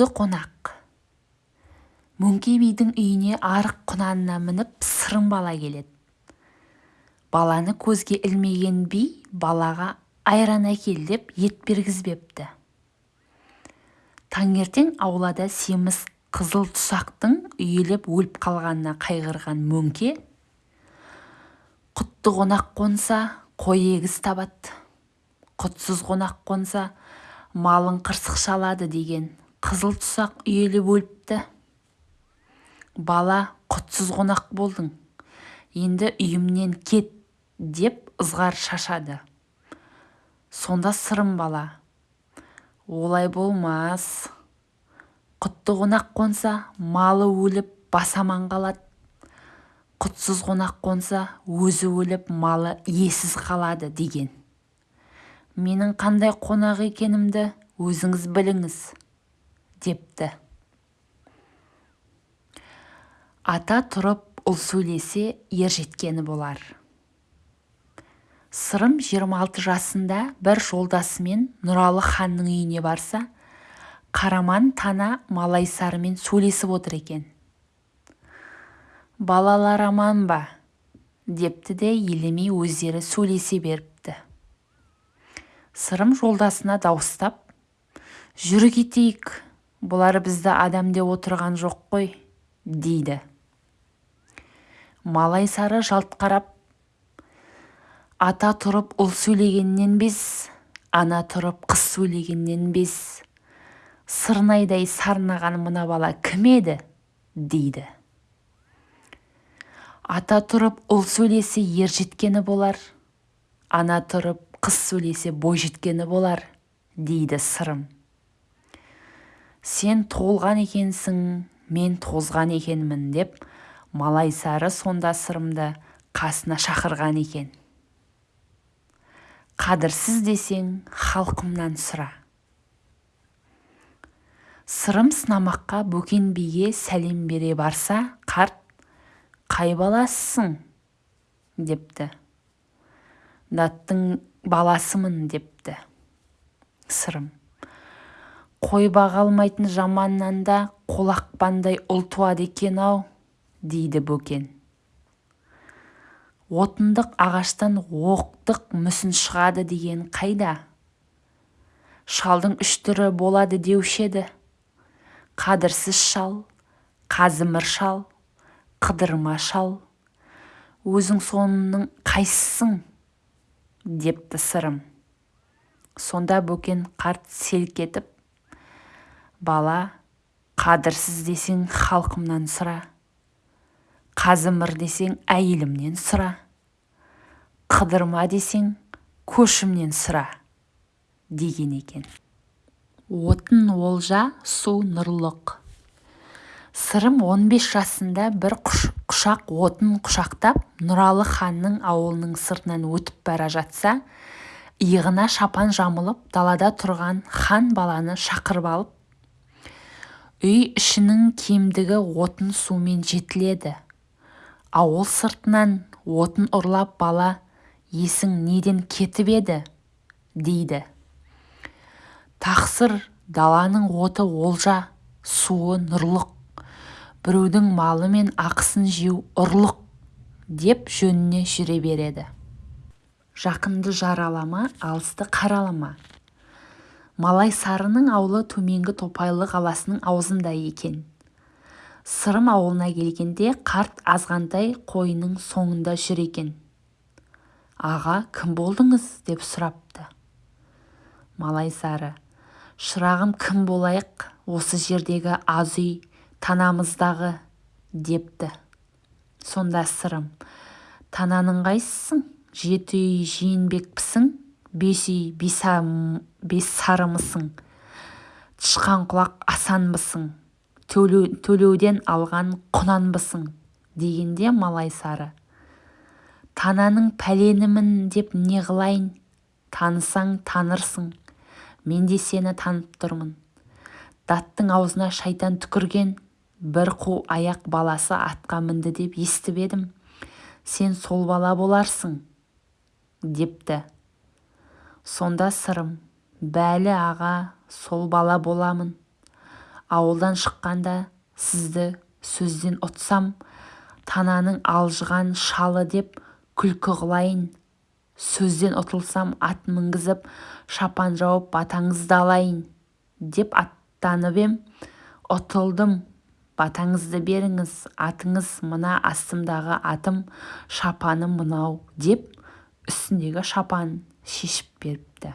құтты қонақ. Мөңке бидің үйіне арық құнанына мініп сырым бала келеді. Баланы көзге ілмеген би балаға айран әкел деп ет бергізбепті. Таңертең аулада семіз қызыл тұсақтың үйіліп өліп қалғанына қайғырған мөңке құтты қонақ қонса қой егіз табады. Құтсыз қонақ қонса малын қырсық шалады деген қызыл тұсақ үйеліп өліпті. Бала құтсыз қонақ болдың. Енді үйімнен кет деп ызғар шашады. Сонда сырым бала. Олай болмас. Құтты қонақ қонса малы өліп бас аман қалады. Құтсыз қонақ қонса өзі өліп малы иесіз қалады деген. Менің қандай қонақ екенімді өзіңіз біліңіз. Депті. Ата тұрып ұл сөйлесе ер жеткені болар. Сырым 26 жасында бір жолдасымен нұралы ханның үйіне барса қараман тана малайсарымен сөйлесіп отыр екен. Балалар аман ба? депті де елемей өздері сөйлесе беріпті. Сырым жолдасына дауыстап жүр кетейік бұлар бізді адам деп отырған жоқ қой дейді. Малайсары жалт қарап ата тұрып ұл сөйлегеннен без ана тұрып қыз сөйлегеннен без. Сырнайдай сарнаған мына бала кім еді дейді. Ата тұрып ұл сөйлесе ер жеткені болар ана тұрып қыз сөйлесе бойжеткені болар дейді сырым. Сен толған екенсің мен тозған екенмін деп малайсары сонда сырымды қасына шақырған екен. Қадірсіз десең халқымнан сұра сырым сынамаққа бөкен биге сәлем бере барса қарт қай баласысың? депті. Даттың баласымын депті сырым. Қой баға алмайтын жаманнан да қолақпандай ұл туады екен-ау дейді бөкен. Отындық ағаштан оқтық мүсін шығады деген қайда? Шалдың үш түрі болады деуші еді. Қадірсіз шал қазымыр шал қыдырма шал. Өзің сонының қайсысың? депті сырым. Сонда бөкен қарт селк етіп бала қадірсіз десең халқымнан сұра қазымыр десең әйелімнен сұра қыдырма десең көшімнен сұра деген екен. Отын олжа су нұрлық. Сырым 15 жасында бір құшақ отын құшақтап нұралы ханның ауылының сыртынан өтіп бара жатса иығына шапан жамылып далада тұрған хан баланы шақырып алып үй ішінің кемдігі отын сумен жетіледі. Ауыл сыртынан отын ұрлап бала есің неден кетіп еді? дейді. Тақсыр даланың оты олжа суы нұрлық. Біреудің малы мен ақысын жеу ұрлық деп жөніне жүре береді. Жақынды жаралама алысты қаралама. Малай сарының аулы төменгі топайлы қаласының аузында екен. Сырым ауылына келгенде қарт азғантай қойының соңында жүр екен. Аға кім болдыңыз? деп сұрапты. Малайсары шырағым кім болайық? Осы жердегі аз үй танамыздағы депті. Сонда сырым тананың қайсысың жеті үй жиенбекпісің? Бес үй бессарымысың тышқанқұлақ асанбысың. Төлеуден алған құнанбысың дегенде малайсары тананың пәленімін деп не қылайын? Танысаң танырсың. Мен де сені танып тұрмын. Даттың аузына шайтан түкірген бір қу аяқ баласы атқа мінді деп естіп едім. Сен сол бала боларсың депті. Сонда сырым бәлі аға сол бала боламын. Ауылдан шыққанда сізді сөзден ұтсам тананың алжыған шалы деп күлкі қылайын. Сөзден ұтылсам ат мінгізіп шапан жауып батаңызды алайын деп аттанып ем. Ұтылдым батаңызды беріңіз атыңыз мына астымдағы атым шапаным мынау деп үстіндегі шапанын шешіп беріпті.